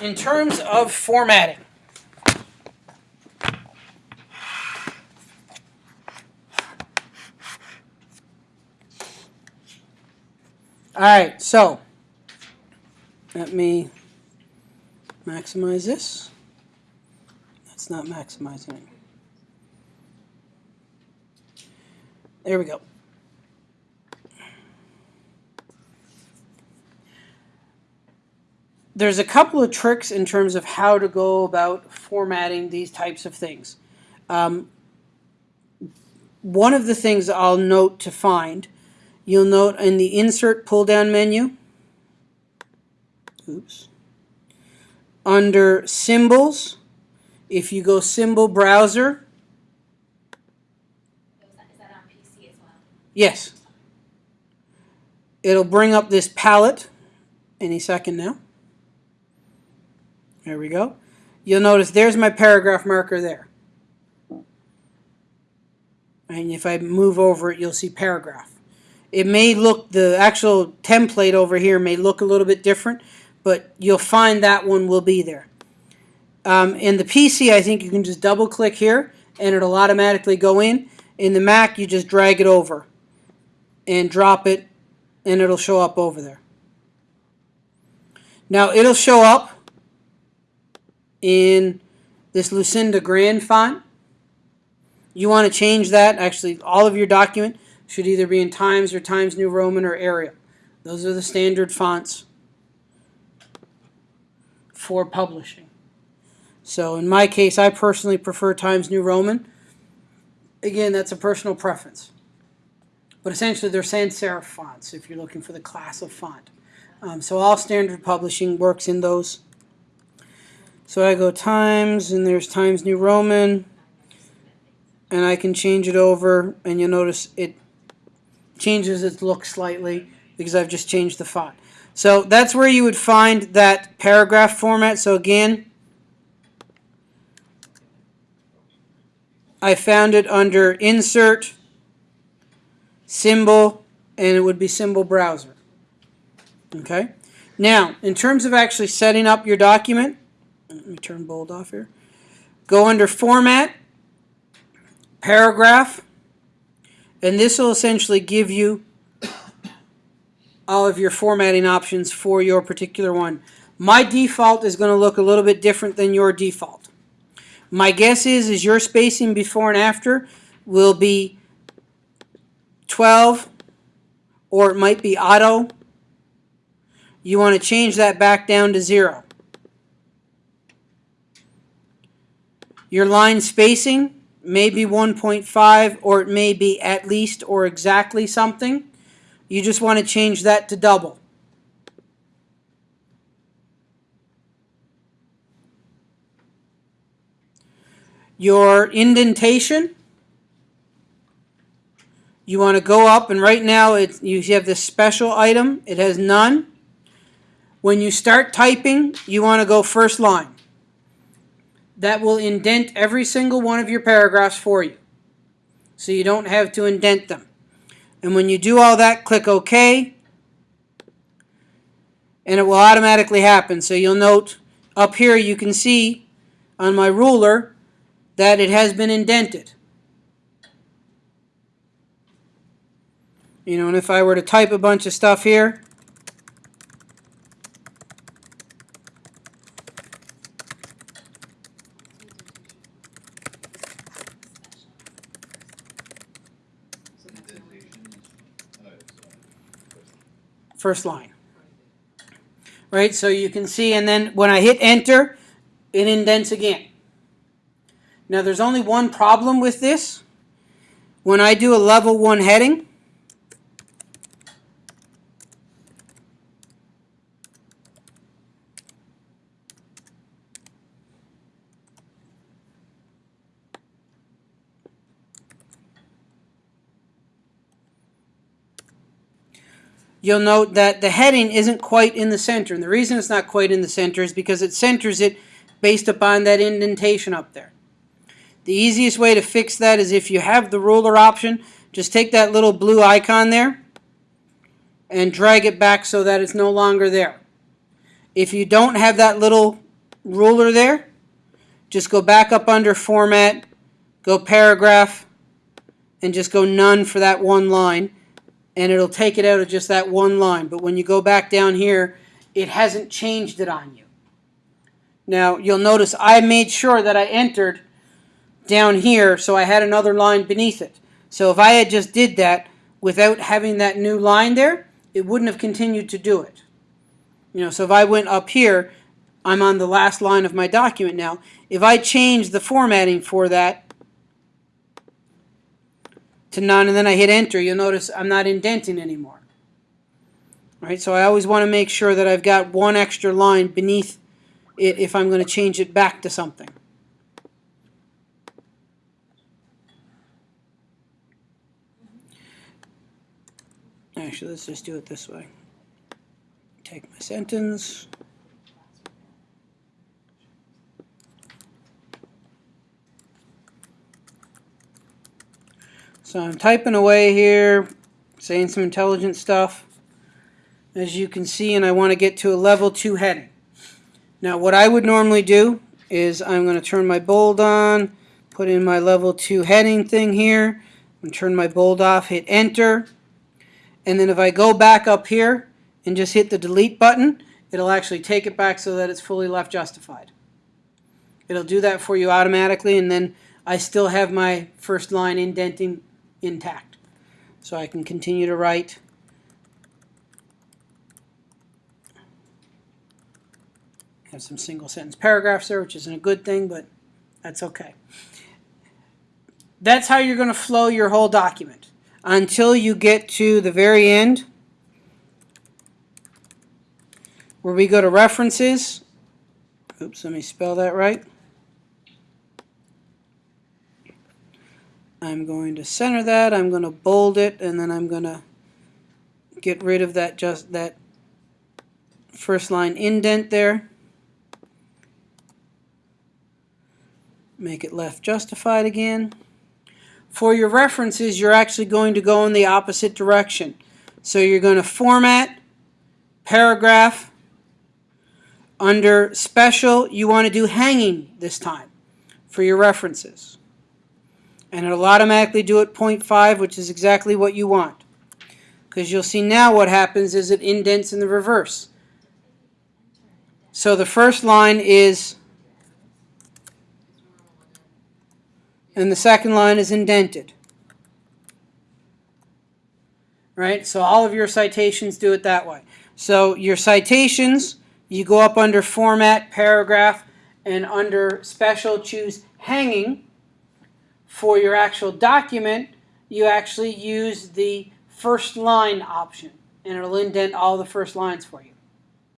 in terms of formatting, all right, so let me maximize this. That's not maximizing it. There we go. There's a couple of tricks in terms of how to go about formatting these types of things. Um, one of the things I'll note to find, you'll note in the insert pull down menu, oops, under symbols, if you go symbol browser, Is that, is that on PC as well? yes, it'll bring up this palette any second now. There we go. You'll notice there's my paragraph marker there. And if I move over it, you'll see paragraph. It may look, the actual template over here may look a little bit different, but you'll find that one will be there. Um, in the PC, I think you can just double click here and it'll automatically go in. In the Mac, you just drag it over and drop it and it'll show up over there. Now it'll show up in this Lucinda Grand font. You want to change that. Actually, all of your document should either be in Times or Times New Roman or Arial. Those are the standard fonts for publishing. So in my case, I personally prefer Times New Roman. Again, that's a personal preference. But essentially, they're sans serif fonts if you're looking for the class of font. Um, so all standard publishing works in those. So I go Times, and there's Times New Roman, and I can change it over, and you'll notice it changes its look slightly because I've just changed the font. So that's where you would find that paragraph format. So again, I found it under Insert, Symbol, and it would be Symbol Browser. Okay? Now, in terms of actually setting up your document, let me turn bold off here. Go under Format, Paragraph, and this will essentially give you all of your formatting options for your particular one. My default is going to look a little bit different than your default. My guess is, is your spacing before and after will be 12 or it might be auto. You want to change that back down to zero. Your line spacing may be 1.5 or it may be at least or exactly something. You just want to change that to double. Your indentation, you want to go up and right now you have this special item. It has none. When you start typing, you want to go first line. That will indent every single one of your paragraphs for you. So you don't have to indent them. And when you do all that, click OK. And it will automatically happen. So you'll note up here you can see on my ruler that it has been indented. You know, and if I were to type a bunch of stuff here, first line. Right, so you can see, and then when I hit enter, it indents again. Now there's only one problem with this. When I do a level one heading, you'll note that the heading isn't quite in the center. And the reason it's not quite in the center is because it centers it based upon that indentation up there. The easiest way to fix that is if you have the ruler option, just take that little blue icon there and drag it back so that it's no longer there. If you don't have that little ruler there, just go back up under format, go paragraph, and just go none for that one line, and it'll take it out of just that one line. But when you go back down here, it hasn't changed it on you. Now, you'll notice I made sure that I entered down here so I had another line beneath it. So if I had just did that without having that new line there, it wouldn't have continued to do it. You know, so if I went up here, I'm on the last line of my document now. If I change the formatting for that to none and then I hit enter, you'll notice I'm not indenting anymore. Right, so I always want to make sure that I've got one extra line beneath it if I'm going to change it back to something. Actually, let's just do it this way. Take my sentence. So I'm typing away here, saying some intelligent stuff. As you can see, and I want to get to a level 2 heading. Now what I would normally do is I'm going to turn my bold on, put in my level 2 heading thing here, and turn my bold off, hit enter. And then if I go back up here and just hit the delete button, it'll actually take it back so that it's fully left justified. It'll do that for you automatically and then I still have my first line indenting intact. So I can continue to write. Have some single sentence paragraphs there, which isn't a good thing, but that's okay. That's how you're going to flow your whole document until you get to the very end where we go to references. Oops, let me spell that right. I'm going to center that, I'm going to bold it, and then I'm going to get rid of that just that first line indent there. Make it left justified again. For your references, you're actually going to go in the opposite direction. So you're going to format, paragraph, under special, you want to do hanging this time for your references. And it'll automatically do it 0.5, which is exactly what you want. Because you'll see now what happens is it indents in the reverse. So the first line is, and the second line is indented. Right? So all of your citations do it that way. So your citations, you go up under Format, Paragraph, and under Special choose Hanging. For your actual document, you actually use the first line option, and it'll indent all the first lines for you.